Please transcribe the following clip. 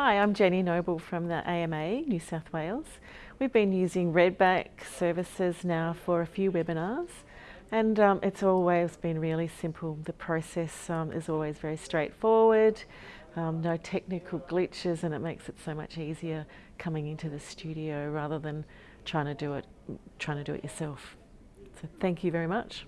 Hi, I'm Jenny Noble from the AMA, New South Wales. We've been using Redback services now for a few webinars and um, it's always been really simple. The process um, is always very straightforward, um, no technical glitches and it makes it so much easier coming into the studio rather than trying to do it, trying to do it yourself. So thank you very much.